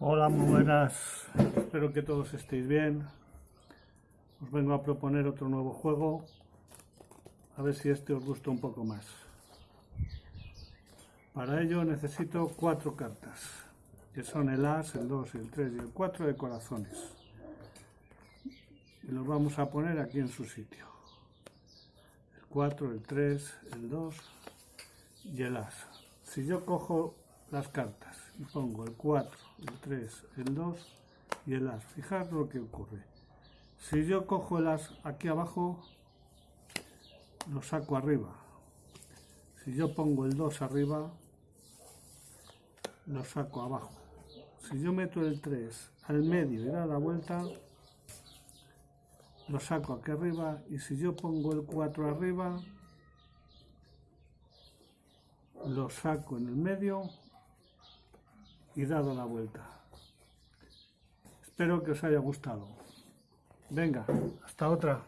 Hola, muy buenas. Espero que todos estéis bien. Os vengo a proponer otro nuevo juego. A ver si este os gusta un poco más. Para ello necesito cuatro cartas, que son el As, el 2, el 3 y el 4 de corazones. Y los vamos a poner aquí en su sitio. El 4, el 3, el 2 y el As. Si yo cojo las cartas y pongo el 4, el 3, el 2 y el as. Fijaros lo que ocurre. Si yo cojo el as aquí abajo, lo saco arriba. Si yo pongo el 2 arriba, lo saco abajo. Si yo meto el 3 al medio y da la vuelta, lo saco aquí arriba. Y si yo pongo el 4 arriba, lo saco en el medio y dado la vuelta. Espero que os haya gustado. Venga, hasta otra.